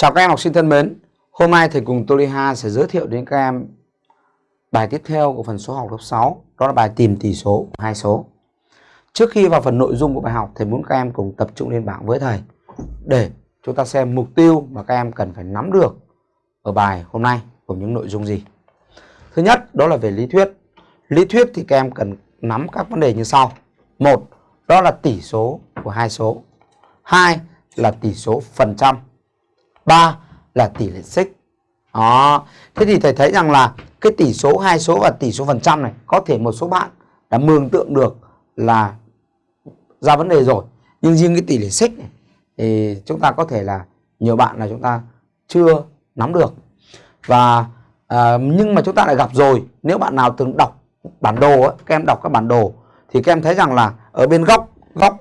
Chào các em học sinh thân mến, hôm nay thầy cùng Toliha sẽ giới thiệu đến các em bài tiếp theo của phần số học lớp 6, đó là bài tìm tỷ số của hai số. Trước khi vào phần nội dung của bài học, thầy muốn các em cùng tập trung lên bảng với thầy để chúng ta xem mục tiêu mà các em cần phải nắm được ở bài hôm nay gồm những nội dung gì. Thứ nhất, đó là về lý thuyết. Lý thuyết thì các em cần nắm các vấn đề như sau. Một, đó là tỷ số của hai số. Hai là tỷ số phần trăm 3 là tỷ lệ xích. Đó. Thế thì thầy thấy rằng là cái tỷ số hai số và tỷ số phần trăm này có thể một số bạn đã mường tượng được là ra vấn đề rồi. Nhưng riêng cái tỷ lệ xích này thì chúng ta có thể là nhiều bạn là chúng ta chưa nắm được. Và à, nhưng mà chúng ta lại gặp rồi. Nếu bạn nào từng đọc bản đồ ấy, các em đọc các bản đồ thì các em thấy rằng là ở bên góc góc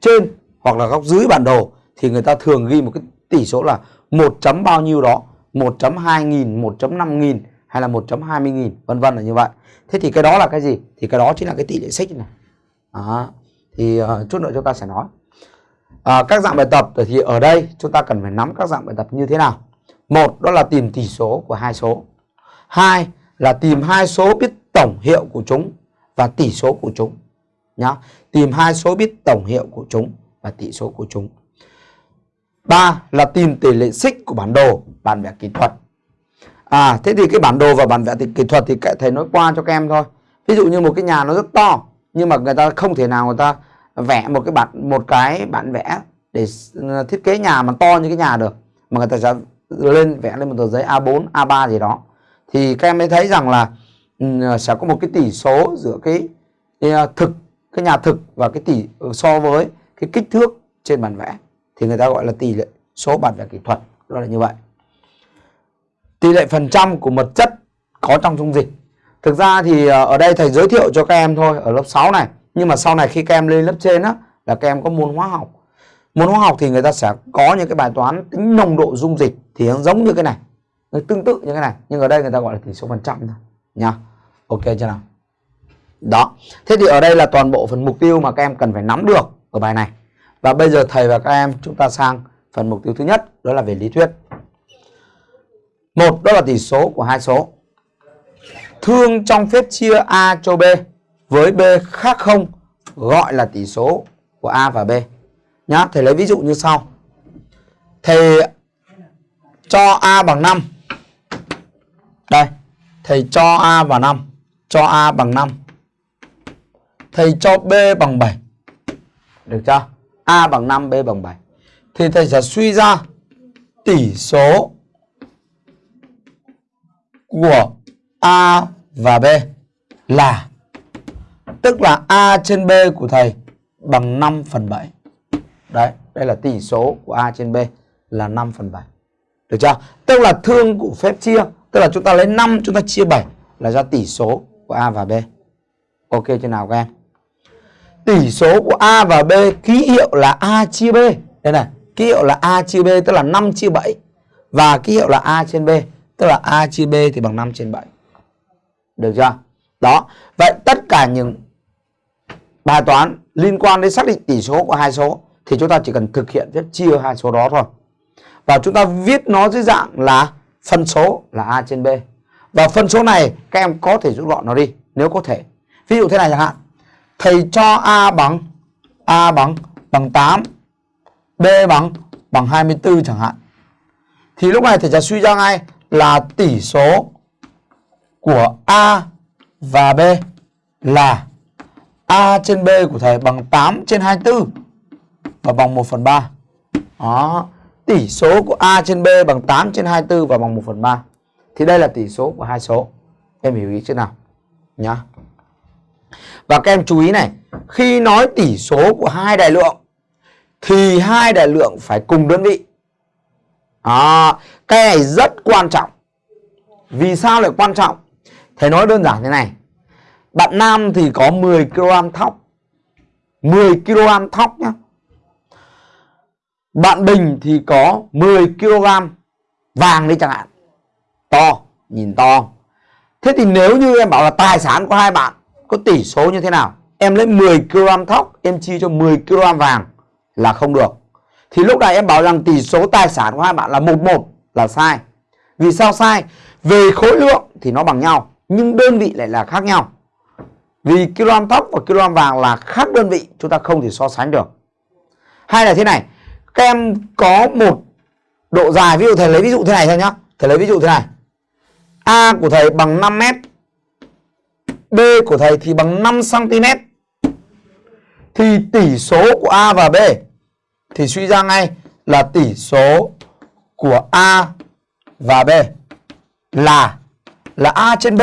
trên hoặc là góc dưới bản đồ thì người ta thường ghi một cái tỷ số là 1 chấm bao nhiêu đó? 1.2 nghìn 1.5 nghìn hay là 1.20 nghìn? Vân vân là như vậy. Thế thì cái đó là cái gì? Thì cái đó chính là cái tỷ lệ xích này. À, thì uh, chút nữa chúng ta sẽ nói. À, các dạng bài tập thì ở đây chúng ta cần phải nắm các dạng bài tập như thế nào? Một đó là tìm tỷ số của hai số. Hai là tìm hai số biết tổng hiệu của chúng và tỷ số của chúng nhá. Tìm hai số biết tổng hiệu của chúng và tỷ số của chúng ba là tìm tỷ lệ xích của bản đồ bản vẽ kỹ thuật. À thế thì cái bản đồ và bản vẽ kỹ thuật thì thầy nói qua cho các em thôi. Ví dụ như một cái nhà nó rất to nhưng mà người ta không thể nào người ta vẽ một cái bản một cái bản vẽ để ờ, thiết kế nhà mà to như cái nhà được mà người ta sẽ lên vẽ lên một tờ giấy A4 A3 gì đó. Thì các em mới thấy rằng là ừ, sẽ có một cái tỷ số giữa cái, cái ờ, thực cái nhà thực và cái tỷ ờ, so với cái kích thước trên bản vẽ thì người ta gọi là tỷ lệ số bản vẽ kỹ thuật đó là như vậy. Tỷ lệ phần trăm của một chất có trong dung dịch. Thực ra thì ờ, ở đây thầy giới thiệu cho các em thôi, ở lớp 6 này. Nhưng mà sau này khi các em lên lớp trên á, là các em có môn hóa học. Môn hóa học thì người ta sẽ có những cái bài toán tính nồng độ dung dịch thì nó giống như cái này, nó tương tự như cái này. Nhưng ở đây người ta gọi là tỷ số phần trăm thôi nha ok chưa nào? Đó. Thế thì ở đây là toàn bộ phần mục tiêu mà các em cần phải nắm được ở bài này và bây giờ thầy và các em chúng ta sang phần mục tiêu thứ nhất đó là về lý thuyết. Một đó là tỷ số của hai số. Thương trong phép chia A cho B với B khác không gọi là tỷ số của A và B. Nhá, thầy lấy ví dụ như sau. Thầy cho A bằng 5. Đây, thầy cho A và 5, cho A bằng 5. Thầy cho B bằng 7. Được chưa? A bằng 5, B bằng 7. Thì thầy sẽ suy ra tỷ số của A và B là tức là A trên B của thầy bằng 5 phần 7. Đấy, đây là tỷ số của A trên B là 5 phần 7. Được chưa? Tức là thương của phép chia, tức là chúng ta lấy 5 chúng ta chia 7 là ra tỷ số của A và B. Ok chưa nào các em? Tỷ số của A và B ký hiệu là A chia B. Đây này, ký hiệu là A chia B tức là 5 chia 7 và ký hiệu là A trên B tức là A chia B thì bằng 5 trên 7. Được chưa? Đó. Vậy tất cả những bài toán liên quan đến xác định tỷ số của hai số thì chúng ta chỉ cần thực hiện phép chia hai số đó thôi. Và chúng ta viết nó dưới dạng là phân số là A trên B. Và phân số này các em có thể rút gọn nó đi nếu có thể. Ví dụ thế này chẳng hạn thầy cho A bằng A bằng bằng 8 B bằng bằng 24 chẳng hạn. Thì lúc này thầy sẽ suy ra ngay là tỷ số của A và B là A trên B của thầy bằng 8 trên 24 và bằng 1 phần 3 đó, tỷ số của A trên B bằng 8 trên 24 và bằng 1 phần 3 thì đây là tỷ số của hai số. Em hiểu ý chưa nào? Nhá và các em chú ý này, khi nói tỷ số của hai đại lượng thì hai đại lượng phải cùng đơn vị. À, cái này rất quan trọng. Vì sao lại quan trọng? Thầy nói đơn giản thế này. Bạn nam thì có 10 kg thóc. 10 kg thóc nhá. Bạn Bình thì có 10 kg vàng đi chẳng hạn. To, nhìn to. Thế thì nếu như em bảo là tài sản của hai bạn có tỷ số như thế nào em lấy 10 kg thóc em chia cho 10 kg vàng là không được Thì lúc này em bảo rằng tỷ số tài sản của hai bạn là 11 là sai. Vì sao sai? Về khối lượng thì nó bằng nhau, nhưng đơn vị lại là khác nhau. Vì kg thóc và kg vàng là khác đơn vị, chúng ta không thể so sánh được. Hay là thế này, các em có một độ dài, ví dụ thầy lấy ví dụ thế này thôi nhá. Thầy lấy ví dụ thế này. A của thầy bằng 5 mét B của thầy thì bằng 5 cm. Thì tỷ số của A và B thì suy ra ngay là tỷ số của A và B là là A trên B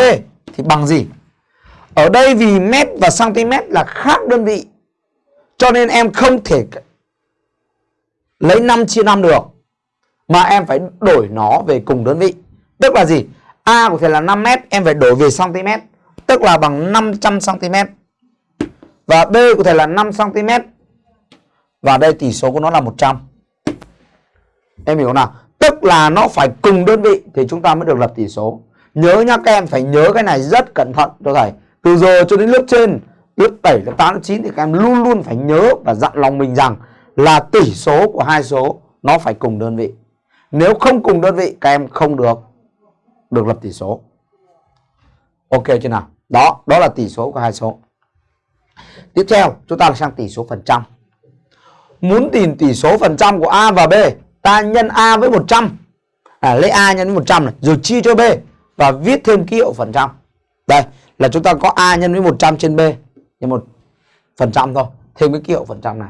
thì bằng gì? Ở đây vì mét và cm là khác đơn vị, cho nên em không thể lấy 5 chia 5 được, mà em phải đổi nó về cùng đơn vị. Tức là gì? A của thầy là 5 mét, em phải đổi về cm tức là bằng 500 cm. Và B có thể là 5 cm. Và đây tỷ số của nó là 100. Em hiểu nào? Tức là nó phải cùng đơn vị thì chúng ta mới được lập tỷ số. Nhớ nhá các em phải nhớ cái này rất cẩn thận cho thầy. Từ giờ cho đến lớp trên, lớp 7, lớp 8, lớp 9 thì các em luôn luôn phải nhớ và dặn lòng mình rằng là tỷ số của hai số nó phải cùng đơn vị. Nếu không cùng đơn vị các em không được được lập tỷ số. Ok chưa nào? Đó, đó là tỷ số của hai số. Tiếp theo, chúng ta sang tỷ số phần trăm. Muốn tìm tỷ số phần trăm của A và B, ta nhân A với 100. À, lấy A nhân với 100 này, rồi chia cho B và viết thêm ký hiệu phần trăm. Đây, là chúng ta có A nhân với 100 trên B nhân một phần trăm thôi, thêm cái ký hiệu phần trăm này.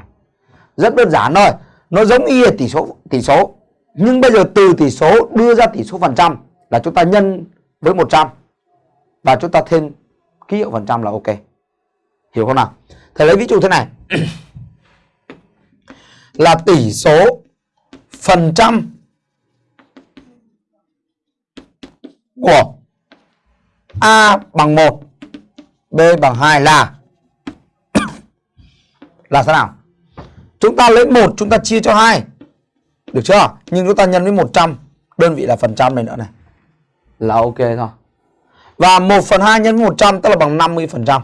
Rất đơn giản thôi, nó giống y tỷ số tỷ số. Nhưng bây giờ từ tỷ số đưa ra tỷ số phần trăm là chúng ta nhân với 100 và chúng ta thêm ký hiệu phần trăm là ok. Hiểu không nào? Thầy lấy ví dụ thế này. là tỷ số phần trăm của A bằng 1, B bằng 2 là là sao nào? Chúng ta lấy 1 chúng ta chia cho 2. Được chưa? Nhưng chúng ta nhân với 100, đơn vị là phần trăm này nữa này. Là ok thôi. Và 1 phần 2 nhân với 100 tức là bằng 50%.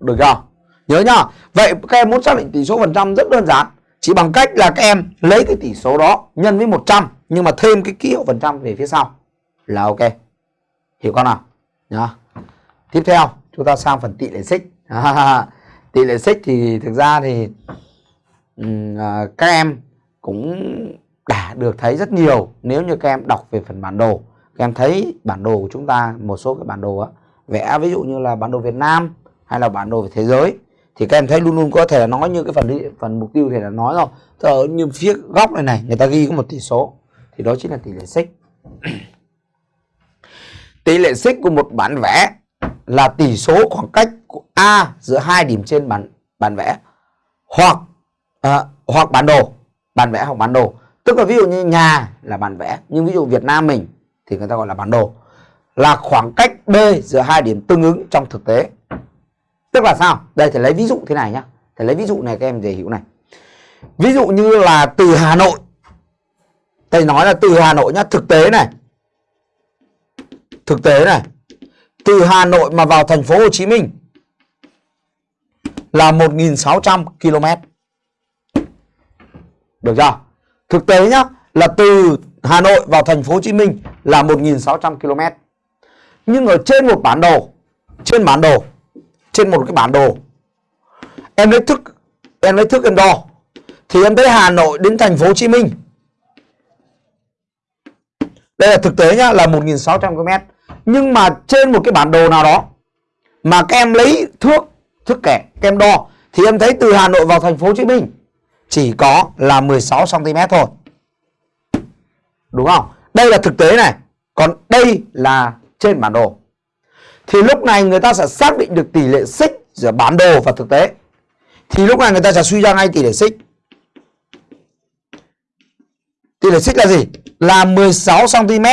Được chưa? Nhớ nhá. Vậy các em muốn xác định tỷ số phần trăm rất đơn giản. Chỉ bằng cách là các em lấy cái tỷ số đó nhân với 100 nhưng mà thêm cái ký hiệu phần trăm về phía sau là ok. Hiểu con nào? Nhá. Tiếp theo chúng ta sang phần tỷ lệ xích. tỷ lệ xích thì thực ra thì um, các em cũng đã được thấy rất nhiều nếu như các em đọc về phần bản đồ. Em thấy bản đồ của chúng ta một số cái bản đồ á, vẽ ví dụ như là bản đồ Việt Nam hay là bản đồ về thế giới thì các em thấy luôn luôn có thể là nói như cái phần phần mục tiêu thì là nói rồi. Ở như phía góc này này người ta ghi có một tỷ số thì đó chính là tỷ lệ xích. Tỷ lệ xích của một bản vẽ là tỷ số khoảng cách của A giữa hai điểm trên bản bản vẽ hoặc à, hoặc bản đồ bản vẽ hoặc bản đồ. Tức là ví dụ như nhà là bản vẽ nhưng ví dụ Việt Nam mình thì người ta gọi là bản đồ là khoảng cách B giữa hai điểm tương ứng trong thực tế Tức là sao? Đây thì lấy ví dụ thế này nhá. Thầy lấy ví dụ này các em dễ hiểu này. Ví dụ như là từ Hà Nội. Thầy nói là từ Hà Nội nhá, thực tế này. Thực tế này. Từ Hà Nội mà vào thành phố Hồ Chí Minh là 1.600 km. Được chưa? Thực tế nhá, là từ Hà Nội vào thành phố Hồ Chí Minh là 1.600 km. Nhưng ở trên một bản đồ, trên bản đồ trên một cái bản đồ em lấy thức em lấy thước em đo thì em thấy Hà Nội đến thành phố Hồ Chí Minh. Đây là thực tế nhá là 1.600 km nhưng mà trên một cái bản đồ nào đó mà các em lấy thước thước kẻ các em đo thì em thấy từ Hà Nội vào thành phố Hồ Chí Minh chỉ có là 16 cm thôi đúng không đây là thực tế này còn đây là trên bản đồ thì lúc này người ta sẽ xác định được tỷ lệ xích giữa bản đồ và thực tế. Thì lúc này người ta sẽ suy ra ngay tỷ lệ xích. Tỷ lệ xích là gì? Là 16 cm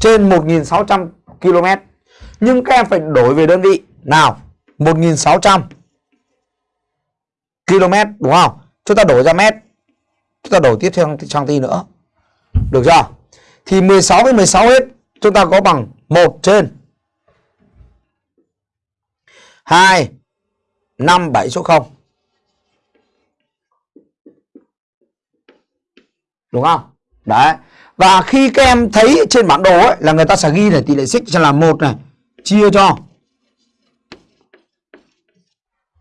trên 1600 km. Nhưng các em phải đổi về đơn vị. Nào, 1600 km đúng không? Chúng ta đổi ra mét. Chúng ta đổi tiếp theo sang ti nữa. Được chưa? Thì 16 với 16 hết, chúng ta có bằng 1 trên 2 5 7 số 0 Đúng không? Đấy. Và khi các em thấy trên bản đồ ấy là người ta sẽ ghi này tỷ lệ xích sẽ là 1 này chia cho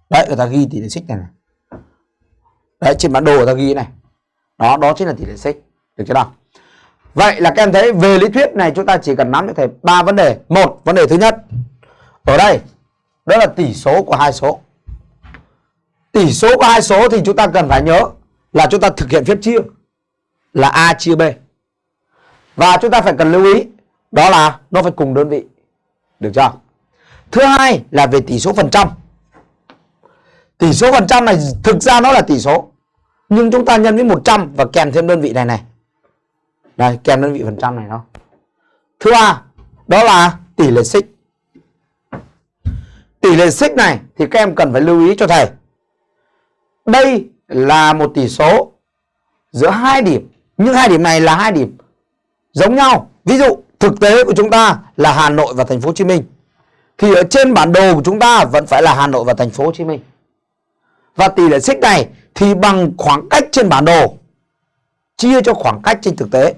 Đấy người ta ghi tỷ lệ xích này, này. Đấy trên bản đồ người ta ghi này. Đó đó chính là tỷ lệ xích. Được chưa nào? Vậy là các em thấy về lý thuyết này chúng ta chỉ cần nắm được thầy ba vấn đề. Một, vấn đề thứ nhất. Ở đây đó là tỷ số của hai số. Tỷ số của hai số thì chúng ta cần phải nhớ là chúng ta thực hiện phép chia là A chia B. Và chúng ta phải cần lưu ý đó là nó phải cùng đơn vị. Được chưa? Thứ hai là về tỷ số phần trăm. Tỷ số phần trăm này thực ra nó là tỷ số. Nhưng chúng ta nhân với 100 và kèm thêm đơn vị này này. Đây, kèm đơn vị phần trăm này đó. Thứ ba, đó là tỷ lệ xích. Tỷ lệ xích này thì các em cần phải lưu ý cho thầy. Đây là một tỷ số giữa hai điểm. Nhưng hai điểm này là hai điểm giống nhau. Ví dụ thực tế của chúng ta là Hà Nội và thành phố Hồ Chí Minh. Thì ở trên bản đồ của chúng ta vẫn phải là Hà Nội và thành phố Hồ Chí Minh. Và tỷ lệ xích này thì bằng khoảng cách trên bản đồ chia cho khoảng cách trên thực tế.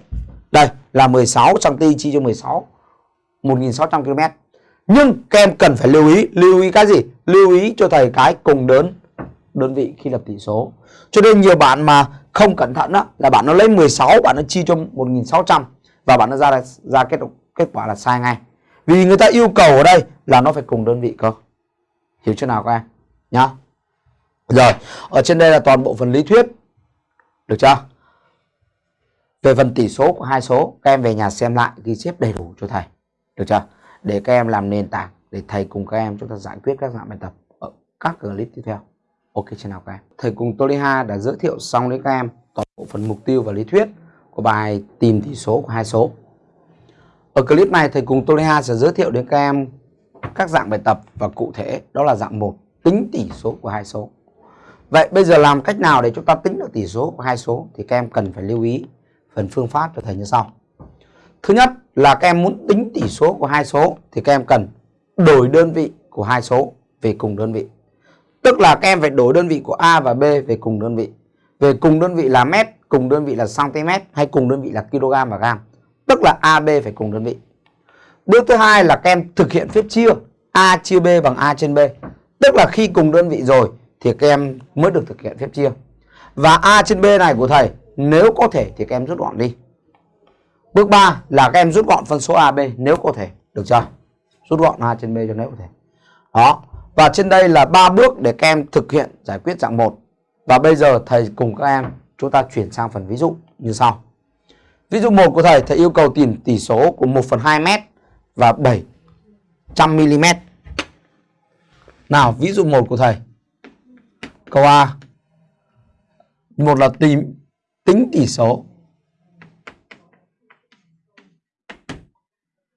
Đây là 16 cm chia cho 16 1600 km. Nhưng các em cần phải lưu ý, lưu ý cái gì? Lưu ý cho thầy cái cùng đơn đơn vị khi lập tỷ số. Cho nên nhiều bạn mà không cẩn thận đó là bạn nó lấy 16 bạn nó chia cho 1600 và bạn nó ra ra kết kết quả là sai ngay. Vì người ta yêu cầu ở đây là nó phải cùng đơn vị cơ. Hiểu chưa nào các em? Nhá. Rồi, ở trên đây là toàn bộ phần lý thuyết. Được chưa? Về phần tỷ số của hai số, các em về nhà xem lại ghi chép đầy đủ cho thầy. Được chưa? Để các em làm nền tảng để thầy cùng các em chúng ta giải quyết các dạng bài tập ở các clip tiếp theo. Ok chưa nào các em? Thầy cùng Toliha đã giới thiệu xong đến các em toàn bộ phần mục tiêu và lý thuyết của bài tìm tỷ số của hai số. Ở clip này thầy cùng Toliha sẽ giới thiệu đến các em các dạng bài tập và cụ thể đó là dạng 1 tính tỷ số của hai số. Vậy bây giờ làm cách nào để chúng ta tính được tỷ số của hai số thì các em cần phải lưu ý phần phương pháp cho thầy như sau. Thứ nhất là các em muốn tính tỷ số của hai số thì các em cần đổi đơn vị của hai số về cùng đơn vị. Tức là các em phải đổi đơn vị của A và B về cùng đơn vị. Về cùng đơn vị là mét, cùng đơn vị là cm hay cùng đơn vị là kg và gam. Tức là AB phải cùng đơn vị. Bước thứ hai là các em thực hiện phép chia A chia B bằng A trên B. Tức là khi cùng đơn vị rồi thì các em mới được thực hiện phép chia. Và A trên B này của thầy nếu có thể thì các em rút gọn đi. Bước 3 là các em rút gọn phân số AB nếu có thể. Được chưa? Rút gọn A trên B cho nếu có thể. Đó. Và trên đây là ba bước để các em thực hiện giải quyết dạng 1. Và bây giờ thầy cùng các em chúng ta chuyển sang phần ví dụ như sau. Ví dụ 1 của thầy, thầy yêu cầu tìm tỷ số của 1 phần 2 m và 700 mm. Nào, ví dụ 1 của thầy. Câu A. Một là tìm tính tỷ số.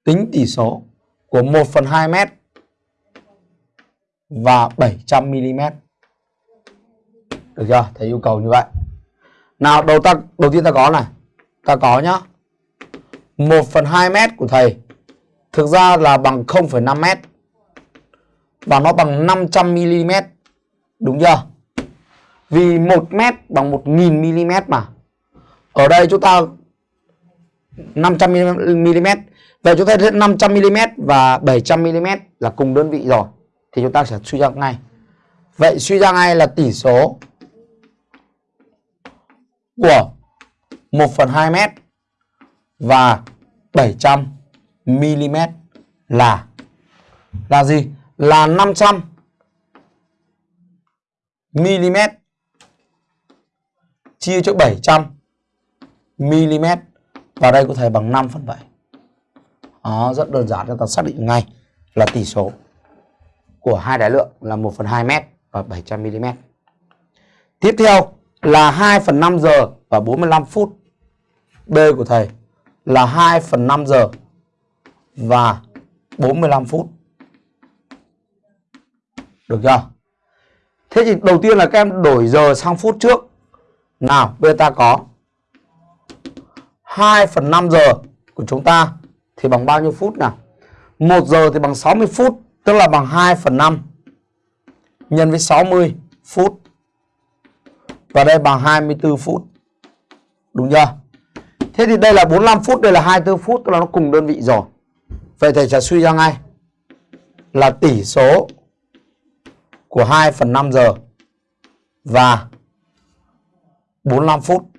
Tính tỷ số của 1 phần 2 mét và 700 mm. Được chưa? Thầy yêu cầu như vậy. Nào, đầu ta đầu tiên ta có này. Ta có nhá. 1 phần 2 mét của thầy thực ra là bằng 0,5 mét và nó bằng 500 mm. Đúng chưa? Vì 1 mét bằng 1000 mm mà. Ở đây chúng ta 500 mm. Vậy chúng ta thấy 500 mm và 700 mm là cùng đơn vị rồi. Thì chúng ta sẽ suy ra ngay. Vậy suy ra ngay là tỷ số của 1 phần 2 m và 700 mm là là gì? Là 500 mm chia cho 700 mm và đây có thể bằng 5 phần 7. Đó, rất đơn giản cho ta xác định ngay là tỷ số của hai đại lượng là 1 phần 2 m và 700 mm. Tiếp theo là 2 phần 5 giờ và 45 phút. B của thầy là 2 phần 5 giờ và 45 phút. Được chưa? Thế thì đầu tiên là các em đổi giờ sang phút trước. Nào, bây giờ ta có 2 phần 5 giờ của chúng ta thì bằng bao nhiêu phút nào? 1 giờ thì bằng 60 phút, tức là bằng 2 phần 5 nhân với 60 phút. Và đây bằng 24 phút. Đúng chưa? Thế thì đây là 45 phút, đây là 24 phút, tức là nó cùng đơn vị rồi. Vậy thầy sẽ suy ra ngay là tỷ số của 2 phần 5 giờ và 45 phút.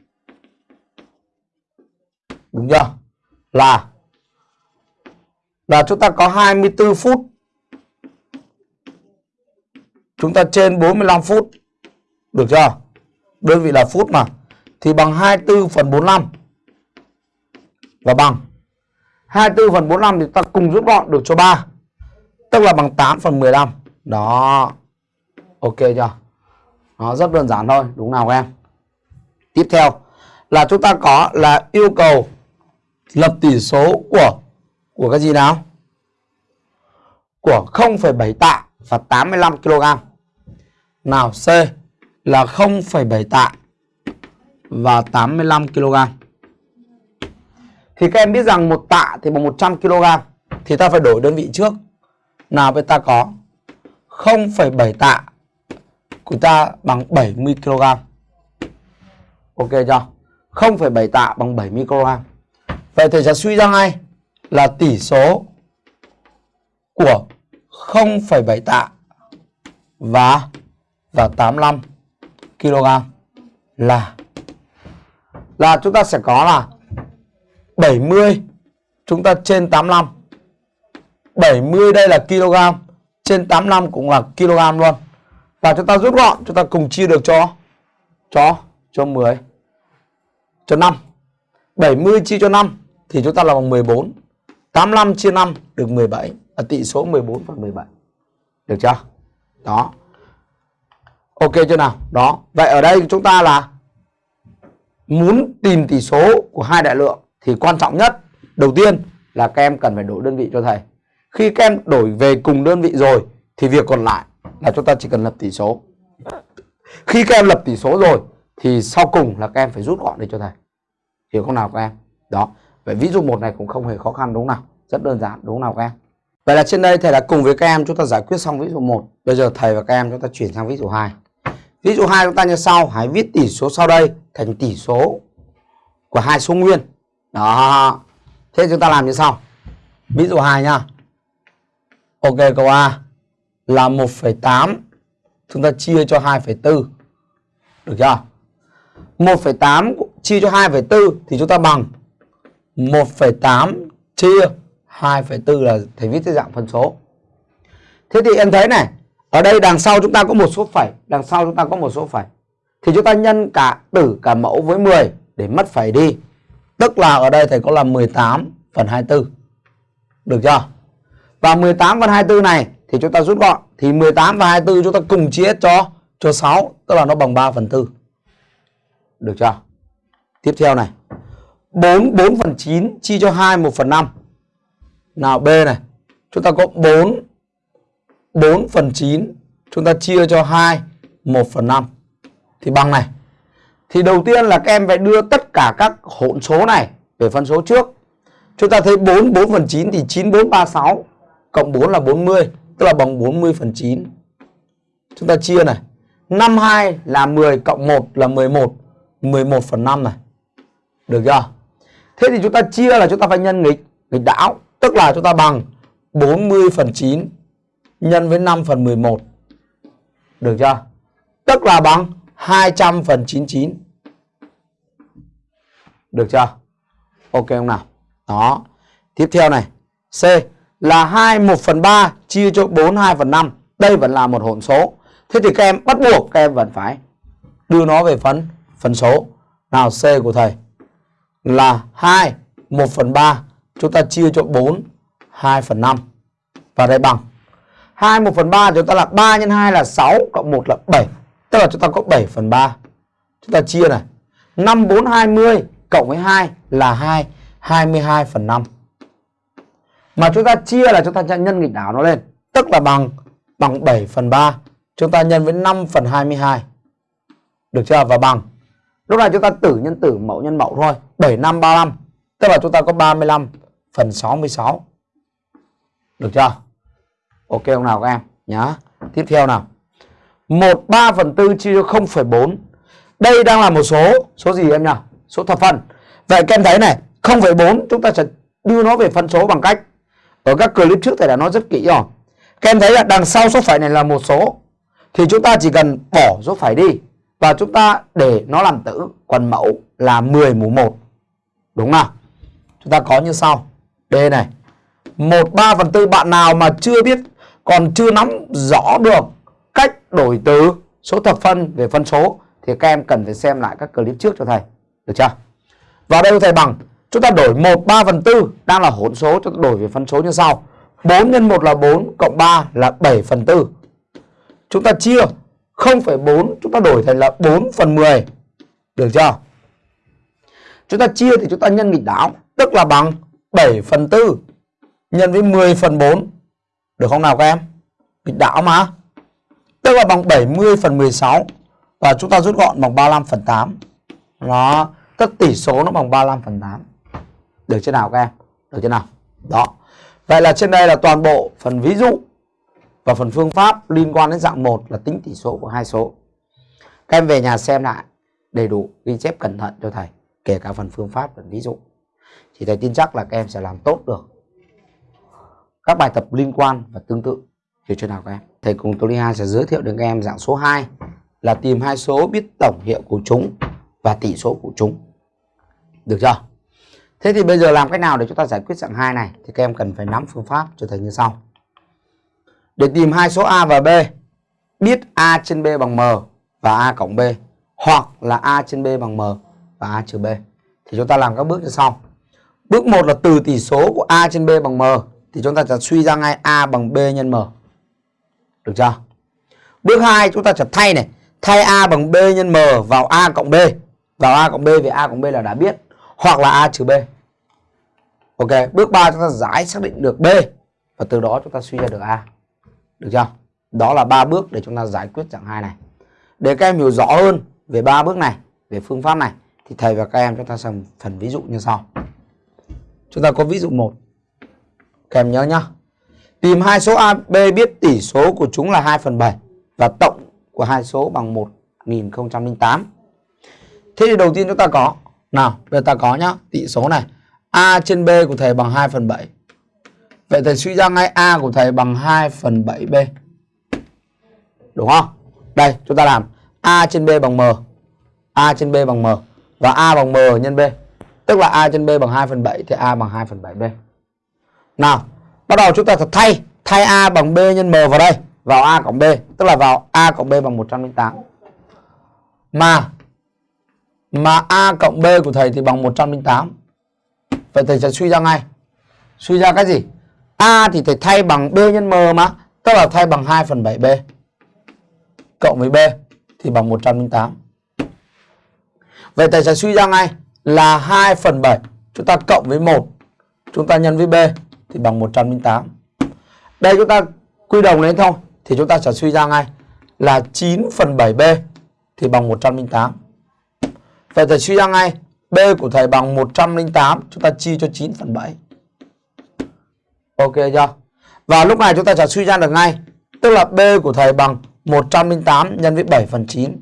Đúng chưa? Là là chúng ta có 24 phút. Chúng ta trên 45 phút. Được chưa? Đơn vị là phút mà. Thì bằng 24 phần 45 và bằng 24 phần 45 thì ta cùng rút gọn được cho 3 tức là bằng 8 phần 15 đó ok chưa nó rất đơn giản thôi đúng nào các em tiếp theo là chúng ta có là yêu cầu lập tỷ số của của cái gì nào của 0,7 tạ và 85 kg nào C là 0,7 tạ và 85 kg thì các em biết rằng một tạ thì bằng 100 kg thì ta phải đổi đơn vị trước. Nào vậy ta có 0,7 tạ của ta bằng 70 kg. Ok chưa? 0,7 tạ bằng 70 kg. Vậy thầy sẽ suy ra ngay là tỷ số của 0,7 tạ và và 85 kg là là chúng ta sẽ có là 70 chúng ta trên 85 70 đây là kg trên 85 cũng là kg luôn. Và chúng ta rút gọn chúng ta cùng chia được cho cho cho 10 cho 5 70 chia cho 5 thì chúng ta là bằng 14 85 chia 5 được 17 là tỷ số 14 phần 17 được chưa đó ok chưa nào đó vậy ở đây chúng ta là muốn tìm tỷ số của hai đại lượng thì quan trọng nhất, đầu tiên là các em cần phải đổi đơn vị cho thầy. Khi các em đổi về cùng đơn vị rồi thì việc còn lại là chúng ta chỉ cần lập tỷ số. Khi các em lập tỷ số rồi thì sau cùng là các em phải rút gọn đi cho thầy. Hiểu không nào các em? Đó. Vậy ví dụ một này cũng không hề khó khăn đúng không nào? Rất đơn giản đúng không nào các em? Vậy là trên đây thầy đã cùng với các em chúng ta giải quyết xong ví dụ 1. Bây giờ thầy và các em chúng ta chuyển sang ví dụ 2. Ví dụ 2 chúng ta như sau, hãy viết tỷ số sau đây thành tỷ số của hai số nguyên đó thế chúng ta làm như sau ví dụ 2 nha. ok câu A là 1,8 chúng ta chia cho 2,4 được chưa 1,8 chia cho 2,4 thì chúng ta bằng 1,8 chia 2,4 là thầy viết dưới dạng phân số thế thì em thấy này ở đây đằng sau chúng ta có một số phẩy đằng sau chúng ta có một số phẩy thì chúng ta nhân cả tử cả mẫu với 10 để mất phẩy đi Tức là ở đây thầy có là 18 phần 24. Được chưa? Và 18 phần 24 này thì chúng ta rút gọn. Thì 18 và 24 chúng ta cùng chia cho cho 6. Tức là nó bằng 3 phần 4. Được chưa? Tiếp theo này. 4, 4 phần 9 chia cho 2 1 phần 5. Nào B này. Chúng ta có 4 4 phần 9 chúng ta chia cho 2 1 phần 5 thì bằng này thì đầu tiên là các em phải đưa tất cả các hỗn số này về phân số trước. Chúng ta thấy 4, 4 phần 9 thì 9, 4, 3 6 Cộng 4 là 40, tức là bằng 40 phần 9. Chúng ta chia này. 5, 2 là 10, cộng 1 là 11. 11 phần 5 này. Được chưa? Thế thì chúng ta chia là chúng ta phải nhân nghịch, nghịch đảo. Tức là chúng ta bằng 40 phần 9 nhân với 5 phần 11. Được chưa? Tức là bằng 200 phần 99. Được chưa? Ok không nào? Đó. Tiếp theo này. C là 2 1 phần 3 chia cho 4 2 phần 5. Đây vẫn là một hỗn số. Thế thì các em bắt buộc các em vẫn phải đưa nó về phần phần số. Nào C của thầy là 2 1 phần 3 chúng ta chia cho 4 2 phần 5. Và đây bằng 2 1 phần 3 chúng ta là 3 nhân 2 là 6 cộng 1 là 7. Tức là chúng ta có 7 phần 3. Chúng ta chia này. 5 4 20 cộng với 2 là 2 22 phần 5. Mà chúng ta chia là chúng ta sẽ nhân nghịch đảo nó lên. Tức là bằng bằng 7 phần 3. Chúng ta nhân với 5 phần 22. Được chưa? Và bằng. Lúc này chúng ta tử nhân tử mẫu nhân mẫu thôi. 7 5 35. Tức là chúng ta có 35 phần 66. Được chưa? Ok không nào các em? Nhá. Tiếp theo nào. 1 3 phần 4 chia cho 0,4. Đây đang là một số. Số gì em nhỉ? Số thập phần Vậy các em thấy này 0,4 chúng ta sẽ đưa nó về phân số bằng cách ở các clip trước thầy đã nói rất kỹ rồi các em thấy là đằng sau số phẩy này là một số thì chúng ta chỉ cần bỏ số phẩy đi và chúng ta để nó làm tử, quần mẫu là 10 mũ 1 đúng nào? Chúng ta có như sau. D này. 1 3 phần 4 bạn nào mà chưa biết, còn chưa nắm rõ được cách đổi từ số thập phân về phân số, thì các em cần phải xem lại các clip trước cho thầy. Được chưa? Vào đây thầy bằng, chúng ta đổi 1 3 phần 4 đang là hỗn số, chúng ta đổi về phân số như sau. 4 x 1 là 4 cộng 3 là 7 phần 4. chúng ta chia 0,4 chúng ta đổi thành là 4 phần 10 được chưa? Chúng ta chia thì chúng ta nhân nghịch đảo tức là bằng 7 phần 4 nhân với 10 phần 4 được không nào các em? Nghịch đảo mà. Tức là bằng 70 phần 16 và chúng ta rút gọn bằng 35 phần 8 đó tức tỷ số nó bằng 35 phần 8 được chưa nào các em? Được chưa nào? Đó. Vậy là trên đây là toàn bộ phần ví dụ và phần phương pháp liên quan đến dạng 1 là tính tỷ số của hai số. Các em về nhà xem lại, đầy đủ ghi chép cẩn thận cho thầy, kể cả phần phương pháp và ví dụ. Thì thầy tin chắc là các em sẽ làm tốt được các bài tập liên quan và tương tự. Hiểu chưa nào các em? Thầy cùng Tony Ha sẽ giới thiệu đến các em dạng số 2 là tìm hai số biết tổng hiệu của chúng và tỷ số của chúng. Được chưa? Thế thì bây giờ làm cách nào để chúng ta giải quyết dạng 2 này? Thì các em cần phải nắm phương pháp cho thầy như sau để tìm hai số A và B. Biết A trên B bằng M và A cộng B, hoặc là A trên B bằng M và A trừ B. Thì chúng ta làm các bước như sau bước 1 là từ tỷ số của A trên B bằng M, thì chúng ta sẽ suy ra ngay A bằng B nhân M. Được chưa? Bước 2 chúng ta sẽ thay này. Thay A bằng B nhân M vào A cộng B. Vào A cộng B vì A cộng B là đã biết, hoặc là A trừ B. Ok, bước 3 chúng ta giải xác định được B, và từ đó chúng ta suy ra được A được chưa? Đó là ba bước để chúng ta giải quyết dạng 2 này. Để các em hiểu rõ hơn về ba bước này về phương pháp này thì thầy và các em chúng ta xem phần ví dụ như sau. Chúng ta có ví dụ 1 các em nhớ nhá. Tìm hai số A, B biết tỷ số của chúng là 2 phần 7 và tổng của hai số bằng 1008 thế thì đầu tiên chúng ta có. Nào bây giờ ta có nhá. Tỷ số này. A trên B của thầy bằng 2 phần 7 Vậy thầy suy ra ngay A của thầy bằng 2 phần 7B Đúng không? Đây, chúng ta làm A trên B bằng M. A trên B bằng M. Và A bằng M nhân B. Tức là A trên B bằng 2 phần 7 Thì A bằng 2 phần 7B Nào, Bắt đầu chúng ta thật thay. Thay A bằng B nhân M vào đây. Vào A cộng B. Tức là vào A cộng B bằng 108 Mà Mà A cộng B của thầy thì bằng 108 Vậy thầy sẽ suy ra ngay. Suy ra cái gì? A thì thầy thay bằng B nhân M mà. Tức là thay bằng 2 phần 7B Cộng với B Thì bằng 108 Vậy thầy sẽ suy ra ngay Là 2 phần 7 Chúng ta cộng với 1 Chúng ta nhân với B Thì bằng 108 Đây chúng ta quy đồng lên thôi. Thì chúng ta sẽ suy ra ngay Là 9 phần 7B Thì bằng 108 Vậy thầy suy ra ngay B của thầy bằng 108 Chúng ta chia cho 9 phần 7 Ok chưa? Và lúc này chúng ta sẽ suy ra được ngay. Tức là B của thầy bằng 108 nhân với 7 phần 9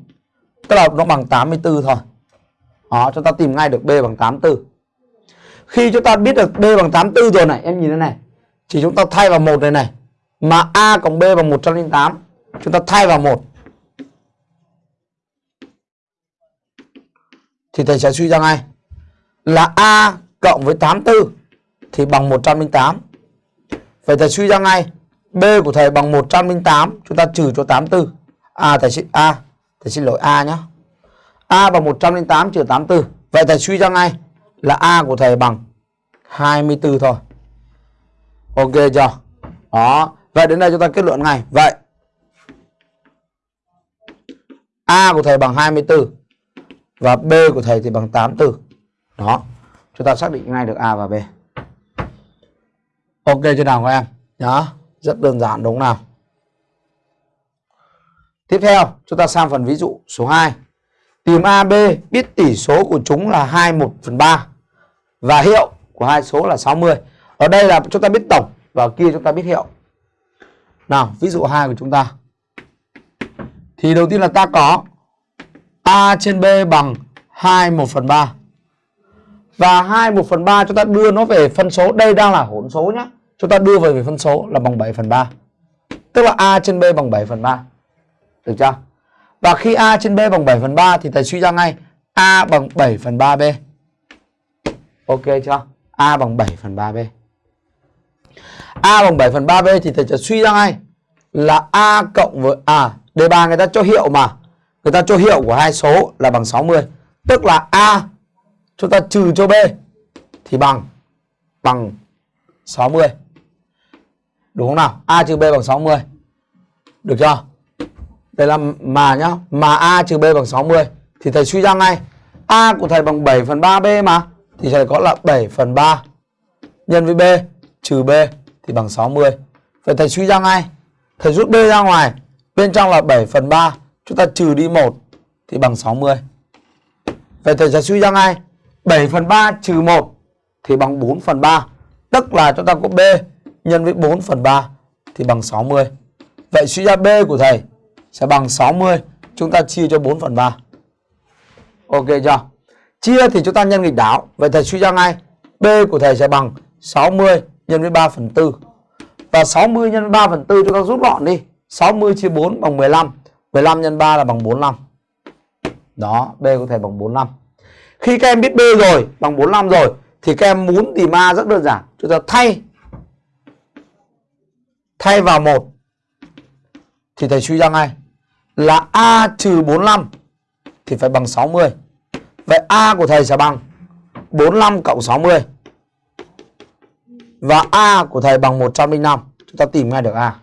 Tức là nó bằng 84 thôi. Đó, chúng ta tìm ngay được B bằng 84 Khi chúng ta biết được B bằng 84 rồi này, Em nhìn thế này. Thì chúng ta thay vào một này này. Mà A cộng B bằng 108 Chúng ta thay vào một. Thì thầy sẽ suy ra ngay. Là A cộng với 84 thì bằng 108. Vậy thầy suy ra ngay B của thầy bằng 108, chúng ta trừ cho 84. À thầy xin A, thầy xin lỗi A nhé. A bằng 108 trừ 84. Vậy thầy suy ra ngay là A của thầy bằng 24 thôi. Ok chưa? Đó. Vậy đến đây chúng ta kết luận ngay. Vậy A của thầy bằng 24 và B của thầy thì bằng 84 đó chúng ta xác định ngay được A và B ok chưa nào các em. Đó rất đơn giản, đúng không nào? Tiếp theo, chúng ta sang phần ví dụ số 2 tìm AB biết tỷ số của chúng là 2 1 phần 3 và hiệu của hai số là 60 ở đây là chúng ta biết tổng và kia chúng ta biết hiệu. Nào, ví dụ 2 của chúng ta. Thì đầu tiên là ta có A trên B bằng 2 1 phần 3 và 2 1 phần 3 chúng ta đưa nó về phân số. Đây đang là hỗn số nhá. Chúng ta đưa về về phân số là bằng 7 phần 3. Tức là A trên B bằng 7 phần 3. Được chưa? Và khi A trên B bằng 7 phần 3 thì thầy suy ra ngay A bằng 7 phần 3B. Ok chưa? A bằng 7 phần 3B. A bằng 7 phần 3B thì thầy sẽ suy ra ngay là A cộng với à đề bài người ta cho hiệu mà. Người ta cho hiệu của hai số là bằng 60. Tức là A chúng ta trừ cho B thì bằng bằng 60. Đúng không nào? A trừ B bằng 60. Được chưa? Đây là mà nhá. Mà A trừ B bằng 60 thì thầy suy ra ngay A của thầy bằng 7 phần 3B mà, thì thầy có là 7 phần 3 nhân với B trừ B thì bằng 60. Vậy thầy suy ra ngay. Thầy rút B ra ngoài. Bên trong là 7 phần 3. Chúng ta trừ đi 1 thì bằng 60. Vậy thầy sẽ suy ra ngay. 7 phần 3 trừ 1 thì bằng 4 phần 3. Tức là chúng ta có B nhân với 4 phần 3 thì bằng 60. Vậy suy ra B của thầy sẽ bằng 60. Chúng ta chia cho 4 phần 3. Ok chưa? Chia thì chúng ta nhân nghịch đảo. Vậy thầy suy ra ngay. B của thầy sẽ bằng 60 nhân với 3 phần 4. Và 60 nhân 3 phần 4 chúng ta rút gọn đi. 60 chia 4 bằng 15. 15 nhân 3 là bằng 45. Đó, B có thể bằng 45. Khi các em biết B rồi, bằng 45 rồi thì các em muốn tìm A rất đơn giản. Chúng ta thay thay vào 1 thì thầy suy ra ngay là A trừ 45 thì phải bằng 60. Vậy A của thầy sẽ bằng 45 cộng 60. Và A của thầy bằng 105. Chúng ta tìm ngay được A.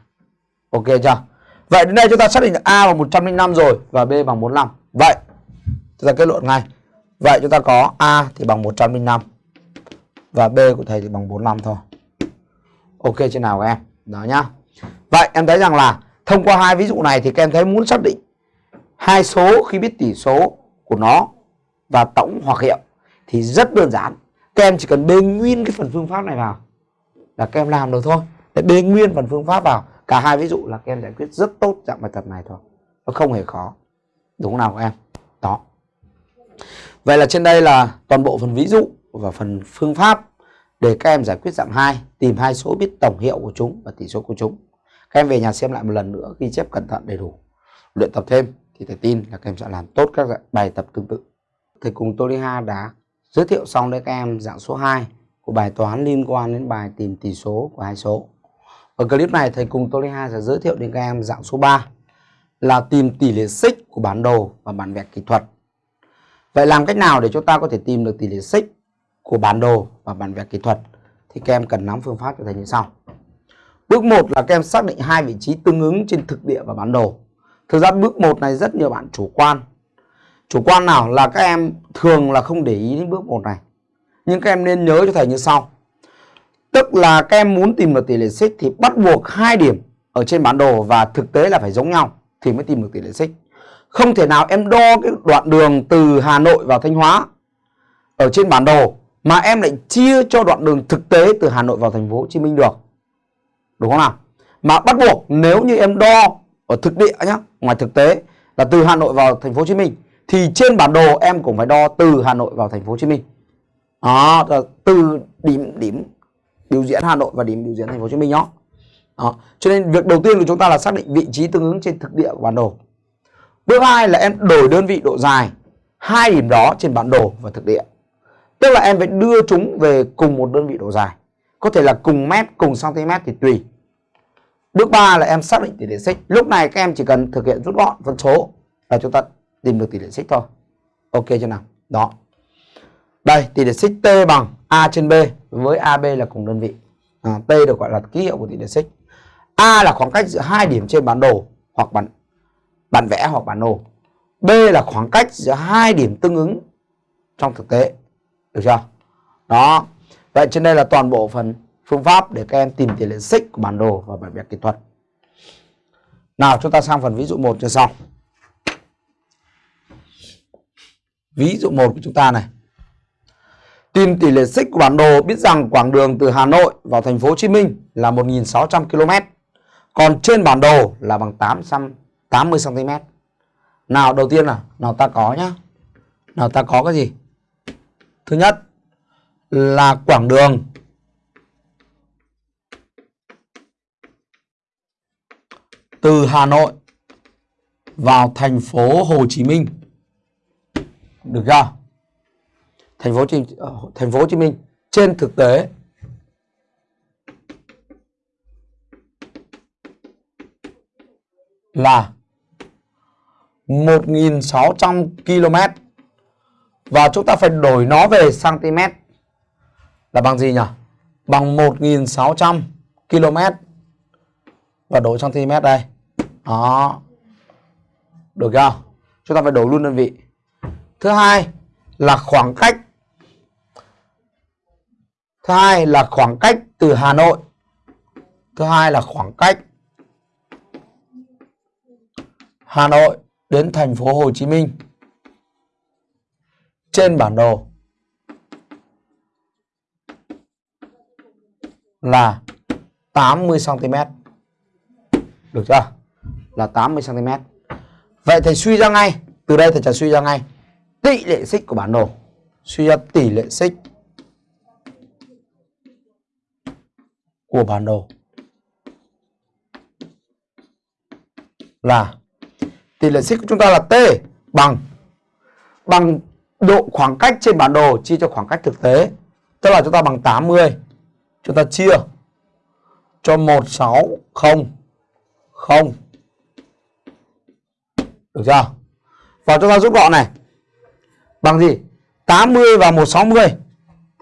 Ok chưa? Vậy đến đây chúng ta xác định được A bằng 105 rồi và B bằng 45. Vậy chúng ta kết luận ngay. Vậy chúng ta có A thì bằng 105 và B của thầy thì bằng 45 thôi. Ok chưa nào các em? Đó nhá. Vậy em thấy rằng là thông qua hai ví dụ này thì các em thấy muốn xác định hai số khi biết tỷ số của nó và tổng hoặc hiệu thì rất đơn giản. Các em chỉ cần bê nguyên cái phần phương pháp này vào là các em làm được thôi. Để bê nguyên phần phương pháp vào, cả hai ví dụ là các em giải quyết rất tốt dạng bài tập này thôi. Nó không hề khó. Đúng nào các em? Đó. Vậy là trên đây là toàn bộ phần ví dụ và phần phương pháp để các em giải quyết dạng 2, tìm hai số biết tổng hiệu của chúng và tỷ số của chúng. Các em về nhà xem lại một lần nữa ghi chép cẩn thận đầy đủ. Luyện tập thêm thì thầy tin là các em sẽ làm tốt các bài tập tương tự. Thầy cùng Tô Ha đã giới thiệu xong đến các em dạng số 2 của bài toán liên quan đến bài tìm tỷ số của hai số. Ở clip này thầy cùng Tô Ha sẽ giới thiệu đến các em dạng số 3 là tìm tỷ lệ xích của bản đồ và bản vẽ kỹ thuật. Vậy làm cách nào để chúng ta có thể tìm được tỷ lệ xích của bản đồ và bản vẽ kỹ thuật thì các em cần nắm phương pháp cho thầy như sau. Bước 1 là các em xác định hai vị trí tương ứng trên thực địa và bản đồ. Thực ra bước 1 này rất nhiều bạn chủ quan. Chủ quan nào là các em thường là không để ý đến bước 1 này. Nhưng các em nên nhớ cho thầy như sau. Tức là các em muốn tìm được tỷ lệ xích thì bắt buộc hai điểm ở trên bản đồ và thực tế là phải giống nhau thì mới tìm được tỷ lệ xích. Không thể nào em đo cái đoạn đường từ Hà Nội vào Thanh Hóa ở trên bản đồ mà em lại chia cho đoạn đường thực tế từ Hà Nội vào thành phố Hồ Chí Minh được. Đúng không nào? Mà bắt buộc nếu như em đo ở thực địa nhá, ngoài thực tế là từ Hà Nội vào thành phố Hồ Chí Minh thì trên bản đồ em cũng phải đo từ Hà Nội vào thành phố Hồ Chí Minh. Đó, từ điểm điểm biểu diễn Hà Nội và điểm biểu diễn thành phố Hồ Chí Minh đó. đó. Cho nên việc đầu tiên của chúng ta là xác định vị trí tương ứng trên thực địa của bản đồ. Bước hai là em đổi đơn vị độ dài hai điểm đó trên bản đồ và thực địa. Tức là em phải đưa chúng về cùng một đơn vị độ dài. Có thể là cùng mét, cùng cm thì tùy. Bước 3 là em xác định tỷ lệ xích. Lúc này các em chỉ cần thực hiện rút gọn phân số là chúng ta tìm được tỷ lệ xích thôi. Ok chưa nào? Đó. Đây, tỷ lệ xích T bằng A trên B với AB là cùng đơn vị. À, T được gọi là ký hiệu của tỷ lệ xích. A là khoảng cách giữa hai điểm trên bản đồ hoặc bản bản vẽ hoặc bản đồ. B là khoảng cách giữa hai điểm tương ứng trong thực tế. Được chưa? Đó. Vậy trên đây là toàn bộ phần phương pháp để các em tìm tỷ lệ xích của bản đồ và bản vẽ kỹ thuật. Nào, chúng ta sang phần ví dụ 1 cho xong. Ví dụ 1 của chúng ta này. Tìm tỷ lệ xích của bản đồ biết rằng quãng đường từ Hà Nội vào thành phố Hồ Chí Minh là 1.600 km. Còn trên bản đồ là bằng 880 cm. Nào đầu tiên là nào ta có nhá. Nào ta có cái gì? Thứ nhất là quãng đường từ Hà Nội vào thành phố Hồ Chí Minh. Được chưa? Thành phố Chí, ờ, thành phố Hồ Chí Minh trên thực tế là 1.600 km và chúng ta phải đổi nó về cm là bằng gì nhỉ? Bằng 1.600 km và đổi cm đây. Đó. Được chưa? Chúng ta phải đổi luôn đơn vị. Thứ hai là khoảng cách. Thứ hai là khoảng cách từ Hà Nội. Thứ hai là khoảng cách Hà Nội đến thành phố Hồ Chí Minh trên bản đồ là 80 cm. Được chưa? Là 80 cm. Vậy thầy suy ra ngay, từ đây thầy sẽ suy ra ngay tỷ lệ xích của bản đồ. Suy ra tỷ lệ xích của bản đồ là tỷ lệ xích của chúng ta là T bằng bằng độ khoảng cách trên bản đồ chia cho khoảng cách thực tế. Tức là chúng ta bằng 80. Chúng ta chia cho 160 0. Được chưa? Và chúng ta rút gọn này. Bằng gì? 80 và 160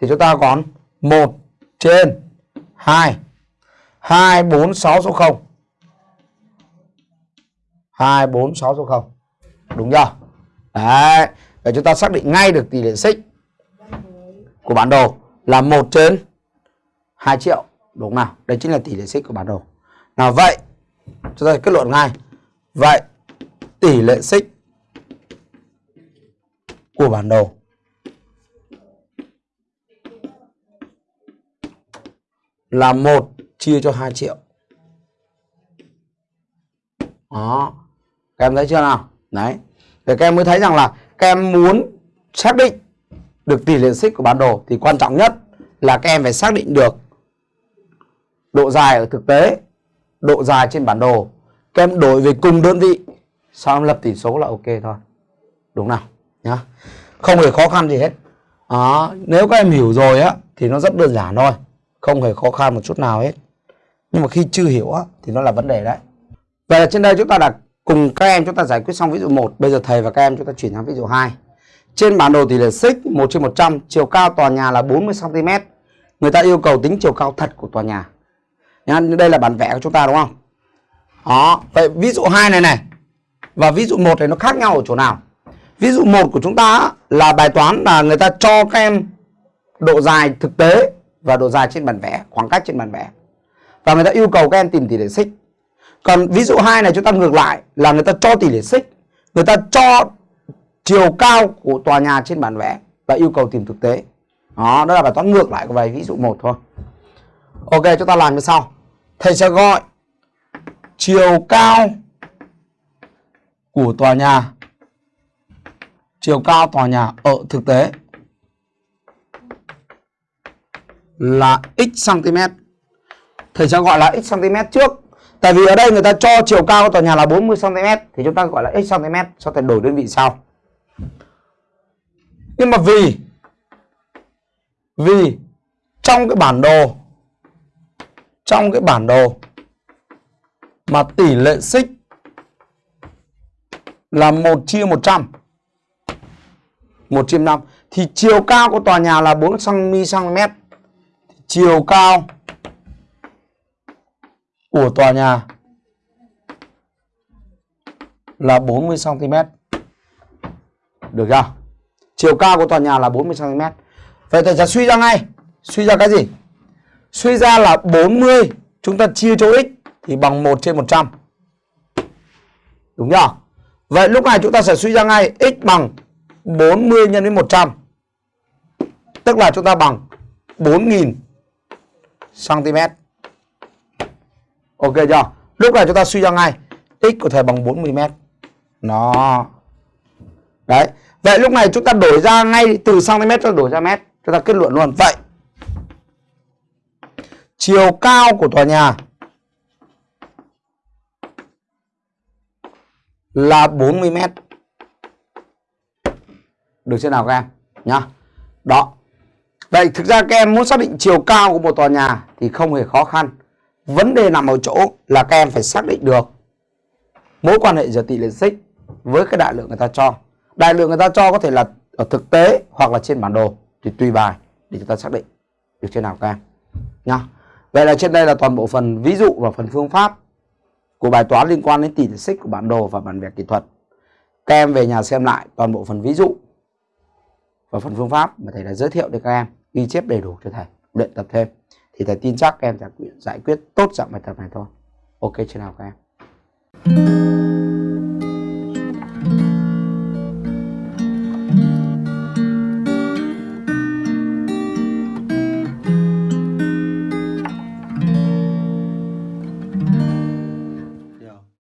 thì chúng ta còn 1 trên 2 2 4 6 số 0. 2 4 6 số 0. Đúng chưa? Đấy, để chúng ta xác định ngay được tỷ lệ xích của bản đồ là 1 trên 2 triệu. Đúng nào? Đây chính là tỷ lệ xích của bản đồ. Nào vậy, chúng ta kết luận ngay. Vậy, tỷ lệ xích của bản đồ là 1 chia cho 2 triệu. Đó. Các em thấy chưa nào? Đấy. Thì các em mới thấy rằng là các em muốn xác định được tỷ lệ xích của bản đồ thì quan trọng nhất là các em phải xác định được độ dài ở thực tế, độ dài trên bản đồ. Các em đổi về cùng đơn vị, sau em lập tỷ số là ok thôi. Đúng nào? Nhá. Không hề khó khăn gì hết. Đó, nếu các em hiểu rồi á thì nó rất đơn giản thôi, không hề khó khăn một chút nào hết. Nhưng mà khi chưa hiểu á thì nó là vấn đề đấy. Vậy là trên đây chúng ta đã Cùng các em chúng ta giải quyết xong ví dụ 1. Bây giờ thầy và các em chúng ta chuyển sang ví dụ 2. Trên bản đồ tỷ lệ xích 1 trên 100, chiều cao tòa nhà là 40 cm. Người ta yêu cầu tính chiều cao thật của tòa nhà. Nhá, đây là bản vẽ của chúng ta đúng không? Đó, vậy ví dụ 2 này này và ví dụ 1 này nó khác nhau ở chỗ nào? Ví dụ 1 của chúng ta là bài toán là người ta cho các em độ dài thực tế và độ dài trên bản vẽ, khoảng cách trên bản vẽ. Và người ta yêu cầu các em tìm tỷ lệ xích. Còn ví dụ hai này chúng ta ngược lại là người ta cho tỷ lệ xích, người ta cho chiều cao của tòa nhà trên bản vẽ và yêu cầu tìm thực tế. Đó, đó là bài toán ngược lại của bài ví dụ một thôi. Ok, chúng ta làm như sau. Thầy sẽ gọi chiều cao của tòa nhà chiều cao tòa nhà ở thực tế là x cm. Thầy sẽ gọi là x cm trước Tại vì ở đây người ta cho chiều cao của tòa nhà là 40 cm thì chúng ta gọi là x cm sau thể đổi đơn vị sau. Nhưng mà vì vì trong cái bản đồ, trong cái bản đồ mà tỷ lệ xích là 1 chia 100 1 chia 5 thì chiều cao của tòa nhà là 4 cm chiều cao của tòa nhà là 40 cm. Được chưa? Chiều cao của tòa nhà là 40 cm. Vậy thầy sẽ suy ra ngay. Suy ra cái gì? Suy ra là 40 chúng ta chia cho x thì bằng 1 trên 100. Đúng chưa? Vậy lúc này chúng ta sẽ suy ra ngay x bằng 40 nhân với 100. Tức là chúng ta bằng 4000 cm. Ok chưa? Lúc này chúng ta suy ra ngay x có thể bằng 40 m. Nó. Đấy. Vậy lúc này chúng ta đổi ra ngay từ cm cho đổi ra mét chúng ta kết luận luôn vậy, chiều cao của tòa nhà là 40m. được chưa nào các em nhá đó vậy thực ra các em muốn xác định chiều cao của một tòa nhà thì không hề khó khăn vấn đề nằm ở chỗ là các em phải xác định được mối quan hệ giữa tỷ lệ xích với cái đại lượng người ta cho. Đại lượng người ta cho có thể là ở thực tế hoặc là trên bản đồ. Thì tùy bài để chúng ta xác định được trên nào các em. Nhá. Vậy là trên đây là toàn bộ phần ví dụ và phần phương pháp của bài toán liên quan đến tỷ lệ xích của bản đồ và bản vẽ kỹ thuật. Các em về nhà xem lại toàn bộ phần ví dụ và phần phương pháp mà thầy đã giới thiệu để các em ghi chép đầy đủ cho thầy, luyện tập thêm thì thầy tin chắc các em sẽ giải quyết tốt dạng bài tập này thôi. Ok chưa nào các em?